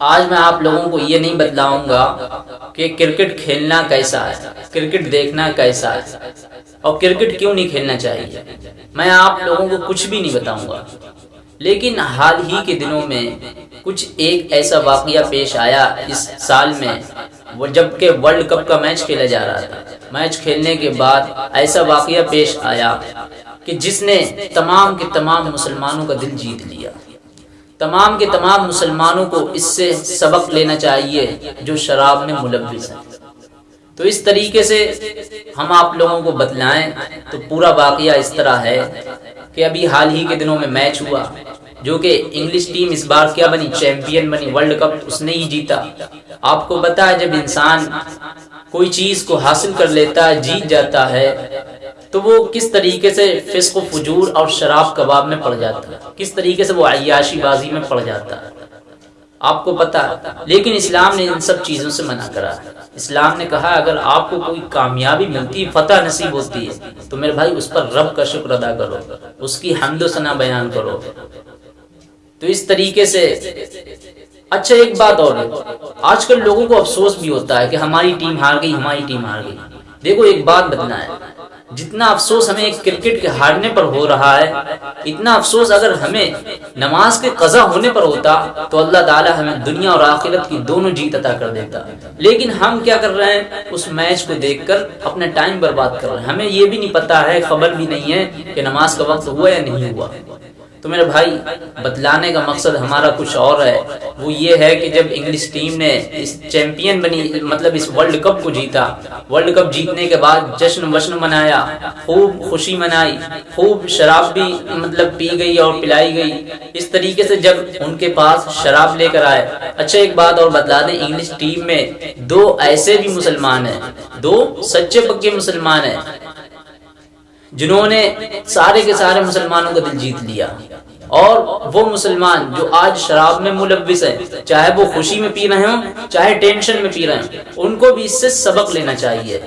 आज मैं आप लोगों को ये नहीं बतलाऊँगा कि क्रिकेट खेलना कैसा है, क्रिकेट देखना कैसा है, और क्रिकेट क्यों नहीं खेलना चाहिए? मैं आप लोगों को कुछ भी नहीं बताऊँगा। लेकिन हाल ही के दिनों में कुछ एक ऐसा वाकया पेश आया इस साल में, वो जबकि वर्ल्ड कप का मैच खेला जा रहा था। मैच खेलने के बाद ऐसा वाकया पेश आया कि जिसने तमाम के तमाम मुसलमानों का दिल जीत लिया। तमाम के तमाम मुसलमानों को इससे सबक लेना चाहिए, जो शराब में मुलविस है। तो इस तरीके से हम आप लोगों को बतलाएँ तो पूरा वाकया इस तरह है कि अभी हाल ही के दिनों में मैच हुआ। जो कि इंग्लिश टीम इस बार क्या बनी? चैंपियन बनी वर्ल्ड कप उसने ही जीता। आपको पता है, जब इंसान कोई चीज़ को हासिल कर लेता है, जीत जाता है तो वो किस तरीके से फिस्क फजूर और शराब कबाब में पड़ जाता है? किस तरीके से वो अयाशी बाजी में पड़ जाता है? आपको पता है। लेकिन इस्लाम ने इन सब चीज़ों से मना करा इस्लाम ने कहा, अगर आपको कोई कामयाबी मिलती है फतह नसीब होती है तो मेरे भाई, उस पर रब का शुक्र अदा करो। उसकी हमदोसना बयान करो। तो इस तरीके से अच्छा एक बात और आजकल लोगों को अफसोस भी होता है कि हमारी टीम हार गई, हमारी टीम हार गई। देखो, एक बात बतना है। जितना अफसोस हमें क्रिकेट के हारने पर हो रहा है, इतना अफसोस अगर हमें नमाज़ के कजा होने पर होता तो अल्लाह ताला हमें दुनिया और आखिरत की दोनों जीत अता कर देता। लेकिन हम क्या कर रहे हैं? उस मैच को देखकर अपना टाइम बर्बाद कर रहे हैं। हमें ये भी नहीं पता है, खबर भी नहीं है कि नमाज़ का वक्त हुआ या नहीं हुआ। तो मेरे भाई बतलाने का मकसद हमारा कुछ और है। वो ये है कि जब इंग्लिश टीम ने इस चैंपियन बनी मतलब इस वर्ल्ड कप को जीता वर्ल्ड कप जीतने के बाद जश्न वश्न मनाया, खूब खुशी मनाई, खूब शराब भी मतलब पी गई और पिलाई गई। इस तरीके से जब उनके पास शराब लेकर आए अच्छा एक बात और बतला दें इंग्लिश टीम में दो ऐसे भी मुसलमान हैं, दो सच्चे पक्के मुसलमान हैं, जिन्होंने सारे के सारे मुसलमानों का दिल जीत लिया। और वो मुसलमान जो आज शराब में मुलविस है, चाहे वो खुशी में पी रहे हो, चाहे टेंशन में पी रहे हो, उनको भी इससे सबक लेना चाहिए।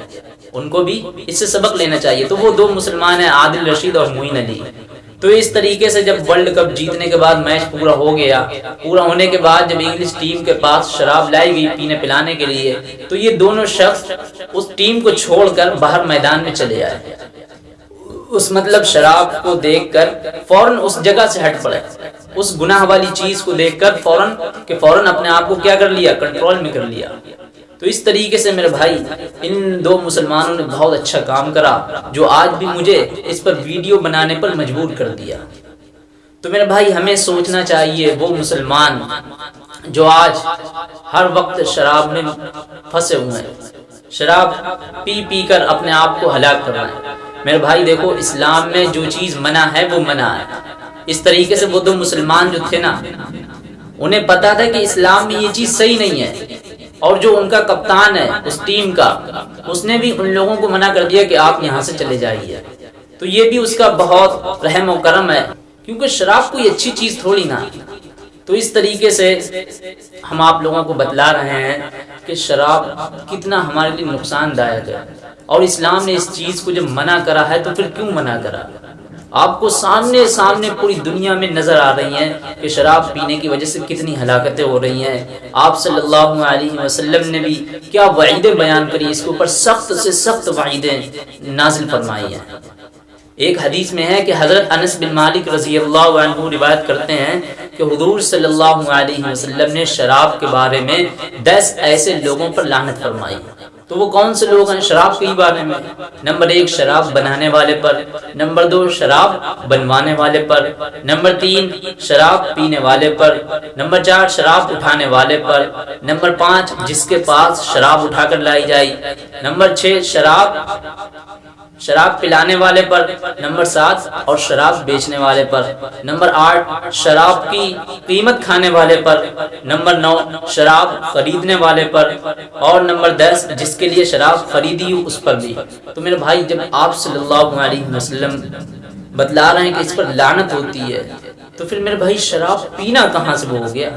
उनको भी इससे सबक लेना चाहिए। तो वो दो मुसलमान हैं, आदिल रशीद और मोइन अली। तो इस तरीके से जब वर्ल्ड कप जीतने के बाद मैच पूरा हो गया, पूरा होने के बाद जब इंग्लिश टीम के पास शराब लाई गई पीने पिलाने के लिए तो ये दोनों शख्स उस टीम को छोड़कर बाहर मैदान में चले आए। उस मतलब शराब को देखकर फ़ौरन उस जगह से हट पड़े। उस गुनाह वाली चीज़ को देखकर फ़ौरन के फ़ौरन अपने आप को क्या कर लिया? कंट्रोल में कर लिया। तो इस तरीके से मेरे भाई, इन दो मुसलमानों ने बहुत अच्छा काम करा, जो आज भी मुझे इस पर वीडियो बनाने पर मजबूर कर दिया। तो मेरे भाई, हमें सोचना चाहिए, वो मुसलमान जो आज हर वक्त शराब में फंसे हुए हैं, शराब पी पी कर अपने आप को हलाक कर रहे हैं। मेरे भाई देखो, इस्लाम में जो चीज़ मना है, वो मना है। इस तरीके से वो दो मुसलमान जो थे ना, उन्हें पता था कि इस्लाम में ये चीज़ सही नहीं है। और जो उनका कप्तान है, उस टीम का, उसने भी उन लोगों को मना कर दिया कि आप यहाँ से चले जाइए। तो ये भी उसका बहुत रहम और करम है, क्योंकि शराब कोई अच्छी चीज़ थोड़ी ना। तो इस तरीके से हम आप लोगों को बतला रहे हैं कि शराब कितना हमारे लिए नुकसानदायक है। और इस्लाम ने इस चीज़ को जब मना करा है तो फिर क्यों मना करा? आपको सामने सामने पूरी दुनिया में नज़र आ रही हैं कि शराब पीने की वजह से कितनी हलाकतें हो रही हैं। आप सल्लल्लाहु अलैहि वसल्लम ने भी क्या वाइदें बयान करी? इसके ऊपर सख्त से सख्त वाइदें नाजिल फरमाई हैं। एक हदीस में है कि हज़रत अनस बिन मालिक रज़ी अल्लाह रिवायत करते हैं कि हुजूर सल्लल्लाहु अलैहि वसल्लम ने शराब के बारे में दस ऐसे लोगों पर लानत फरमाई। तो वो कौन से लोग हैं? शराब के बारे में। नंबर एक, शराब बनाने वाले पर। नंबर दो, शराब बनवाने वाले पर। नंबर तीन, शराब पीने वाले पर। नंबर चार, शराब उठाने वाले पर। नंबर पाँच, जिसके पास शराब उठाकर लाई जाए नंबर छह, शराब शराब पिलाने वाले पर, नंबर सात, और शराब बेचने वाले पर। नंबर आठ, शराब की कीमत खाने वाले पर। नंबर नौ, शराब खरीदने वाले पर। और नंबर दस, जिसके लिए शराब खरीदी उस पर भी। तो मेरे भाई, जब आप सल्लल्लाहु अलैहि वसल्लम बतला रहे हैं कि इस पर लानत होती है तो फिर मेरे भाई, शराब पीना कहाँ से हो गया?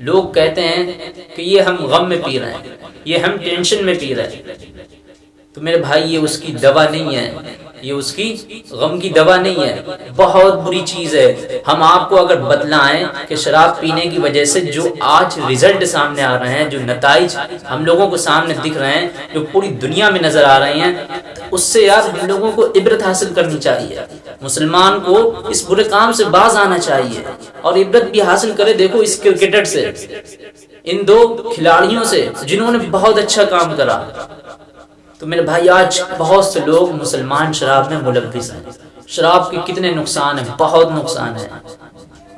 लोग कहते हैं कि ये हम गम में पी रहे हैं, ये हम टेंशन में पी रहे हैं। तो मेरे भाई, ये उसकी दवा नहीं है। ये उसकी गम की दवा नहीं है। बहुत बुरी चीज़ है। हम आपको अगर बतलाएँ कि शराब पीने की वजह से जो आज रिज़ल्ट सामने आ रहे हैं, जो नतज हम लोगों को सामने दिख रहे हैं, जो पूरी दुनिया में नज़र आ रहे हैं उससे यार हम लोगों को इबरत हासिल करनी चाहिए। मुसलमान को इस बुरे काम से बाज आना चाहिए और इबरत भी हासिल करे देखो इस क्रिकेटर से। इन दो खिलाड़ियों से जिन्होंने बहुत अच्छा काम करा। तो मेरे भाई, आज बहुत से लोग मुसलमान शराब में मुलविस हैं। शराब के कितने नुकसान हैं, बहुत नुकसान है।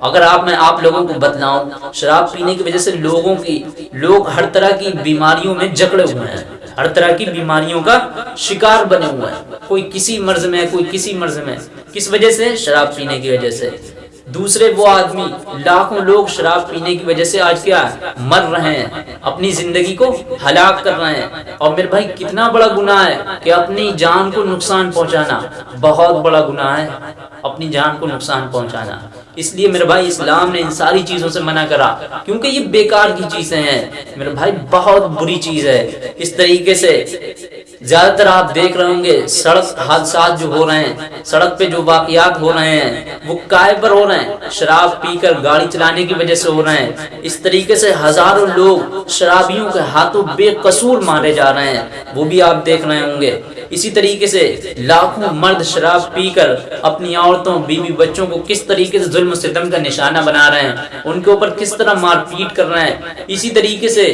अगर आप, मैं आप लोगों को बतलाऊं, शराब पीने की वजह से लोगों की, लोग हर तरह की बीमारियों में जकड़े हुए हैं। हर तरह की बीमारियों का शिकार बने हुए हैं। कोई किसी मर्ज में कोई किसी मर्ज में किस वजह से? शराब पीने की वजह से। दूसरे वो आदमी, लाखों लोग शराब पीने की वजह से आज क्या मर रहे हैं, अपनी ज़िंदगी को हलाक कर रहे हैं। और मेरे भाई, कितना बड़ा गुनाह है कि अपनी जान को नुकसान पहुंचाना, बहुत बड़ा गुनाह है, अपनी जान को नुकसान पहुंचाना। इसलिए मेरे भाई इस्लाम ने इन सारी चीज़ों से मना करा, क्योंकि ये बेकार की चीज़ें हैं। मेरे भाई, बहुत बुरी चीज़ है। इस तरीके से ज़्यादातर आप देख रहे होंगे, सड़क हादसा जो हो रहे हैं, सड़क पे जो वाकयात हो रहे हैं, वो काय पर हो रहे हैं। शराब पीकर गाड़ी चलाने की वजह से हो रहे हैं। इस तरीके से हज़ारों लोग शराबियों के हाथों बेकसूर मारे जा रहे हैं। वो भी आप देख रहे होंगे। इसी तरीके से लाखों मर्द शराब पीकर अपनी औरतों, बीवी बच्चों को किस तरीके से जुल्म सितम का निशाना बना रहे हैं। उनके ऊपर किस तरह मारपीट कर रहे हैं? इसी तरीके से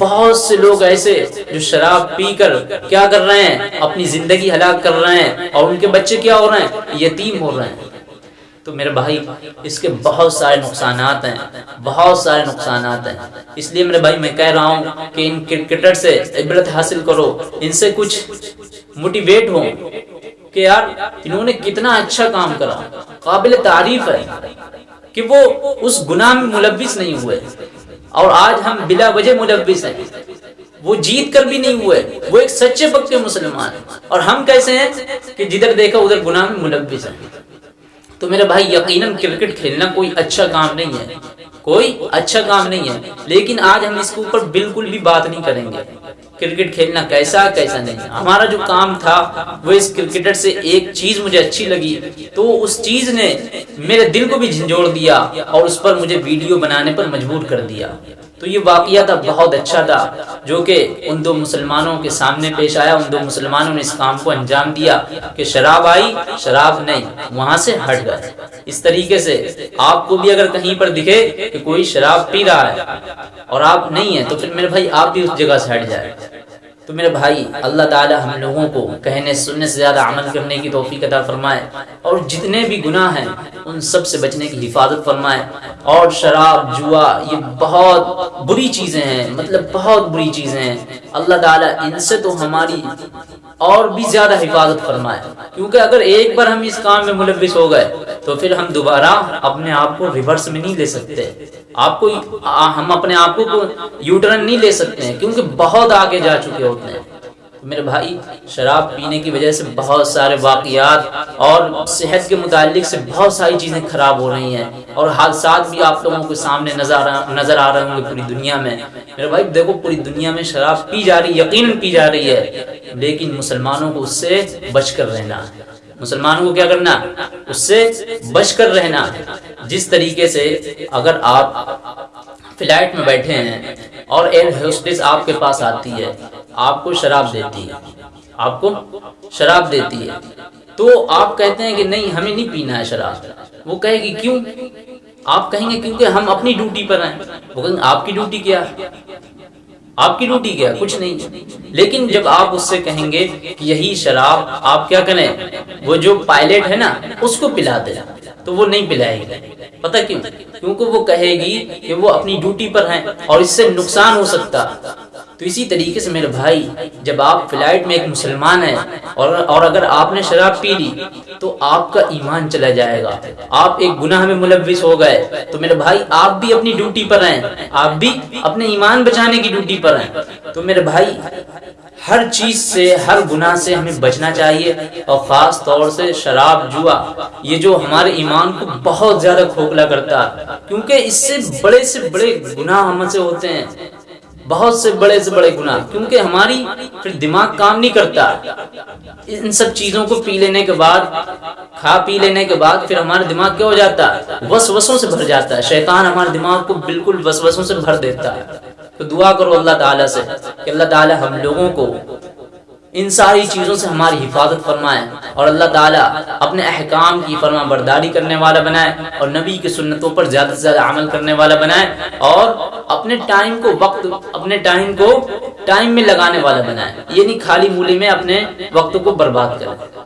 बहुत से लोग ऐसे जो शराब पीकर क्या कर रहे हैं? अपनी ज़िंदगी हलाक कर रहे हैं। और उनके बच्चे क्या हो रहे हैं? यतीम हो रहे हैं। तो मेरे भाई, इसके बहुत सारे नुकसान हैं। बहुत सारे नुकसान हैं। इसलिए मेरे भाई, मैं कह रहा हूँ कि इन क्रिकेटर से इबरत हासिल करो। इनसे कुछ मोटिवेट हो। कि यार, इन्होंने कितना अच्छा काम करा। काबिल तारीफ़ है कि वो उस गुनाह में मुलविस नहीं हुए। और आज हम बिला वजह मुलविस हैं। वो जीत कर भी नहीं हुए। वो एक सच्चे पक्के मुसलमान और हम कैसे हैं कि जिधर देखा, उधर गुनाह में मुलविस है। तो मेरे भाई, यकीनन क्रिकेट खेलना कोई अच्छा काम नहीं है। कोई अच्छा काम नहीं है। लेकिन आज हम इसके ऊपर बिल्कुल भी बात नहीं करेंगे। क्रिकेट खेलना कैसा कैसा नहीं। हमारा जो काम था, वो इस क्रिकेटर से एक चीज़ मुझे अच्छी लगी। तो उस चीज़ ने मेरे दिल को भी झंझोड़ दिया और उस पर मुझे वीडियो बनाने पर मजबूर कर दिया। तो ये वाकया था, बहुत अच्छा था, जो कि उन दो मुसलमानों के सामने पेश आया, उन दो मुसलमानों ने इस काम को अंजाम दिया कि शराब आई, शराब नहीं, वहाँ से हट गए। इस तरीके से आपको भी अगर कहीं पर दिखे कि कोई शराब पी रहा है और आप नहीं है तो फिर मेरे भाई आप भी उस जगह से हट जाए। तो मेरे भाई, अल्लाह ताला हम लोगों को कहने, सुनने से ज़्यादा अमल करने की तोफ़ी अदा फरमाए और जितने भी गुनाह हैं, उन सबसे बचने की हिफाजत फरमाए। और शराब, जुआ, ये बहुत बुरी चीज़ें हैं मतलब बहुत बुरी चीज़ें हैं। अल्लाह ताला इनसे तो हमारी और भी ज़्यादा हिफाजत फरमाए। क्योंकि अगर एक बार हम इस काम में मुलविस हो गए तो फिर हम दोबारा अपने आप को रिवर्स में नहीं ले सकते। आपको हम अपने आप को यूटर्न नहीं ले सकते हैं, क्योंकि बहुत आगे जा चुके होते हैं। मेरे भाई, शराब पीने की वजह से बहुत सारे वाकयात और सेहत के मुतालिक से बहुत सारी चीज़ें खराब हो रही हैं और हादसा भी आप लोगों के सामने नज़र नज़र आ रहे होंगे पूरी दुनिया में। मेरे भाई, देखो पूरी दुनिया में शराब पी जा रही, यकीन पी जा रही है, लेकिन मुसलमानों को उससे बचकर रहना है। मुसलमानों को क्या करना? उससे बच कर रहना। जिस तरीके से अगर आप फ़्लाइट में बैठे हैं और एयर होस्टेस आपके पास आती है, आपको शराब देती है, आपको शराब देती है तो आप कहते हैं कि नहीं, हमें नहीं पीना है शराब। वो कहेगी, क्यों? आप कहेंगे, क्योंकि हम अपनी ड्यूटी पर हैं। वो कहेंगे, आपकी ड्यूटी क्या आपकी ड्यूटी क्या? कुछ नहीं। लेकिन जब आप उससे कहेंगे कि यही शराब, आप क्या करें? वो जो पायलट है ना, उसको पिला दे। तो वो नहीं पिलाएगी। पता क्यों? क्योंकि वो कहेगी कि वो अपनी ड्यूटी पर हैं और इससे नुकसान हो सकता। तो इसी तरीके से मेरे भाई, जब आप फ़्लाइट में एक मुसलमान है और और अगर आपने शराब पी ली तो आपका ईमान चला जाएगा। आप एक गुनाह में मुलविस हो गए। तो मेरे भाई, आप भी अपनी ड्यूटी पर हैं। आप भी अपने ईमान बचाने की ड्यूटी पर हैं। तो मेरे भाई हर चीज़ से, हर गुनाह से हमें बचना चाहिए। और खास तौर से शराब, जुआ, ये जो हमारे ईमान को बहुत ज़्यादा खोखला करता है। क्योंकि इससे बड़े से बड़े गुनाह हमसे होते हैं। बहुत से बड़े से बड़े गुनाह। क्योंकि हमारी फिर दिमाग काम नहीं करता। इन सब चीज़ों को पी लेने के बाद, खा पी लेने के बाद फिर हमारा दिमाग क्या हो जाता है? वसवसों से भर जाता है। शैतान हमारे दिमाग को बिल्कुल वसवसों से भर देता है। तो दुआ करो अल्लाह ताला से कि अल्लाह ताला हम लोगों को इन सारी चीज़ों से हमारी हिफाजत फरमाए और अल्लाह ताला अपने अहकाम की फरमा बरदारी करने वाला बनाए और नबी की सुन्नतों पर ज़्यादा से ज़्यादा अमल करने वाला बनाए और अपने टाइम को वक्त, अपने टाइम को टाइम में लगाने वाला बनाए। ये नहीं खाली मूली में अपने वक्त को बर्बाद करें।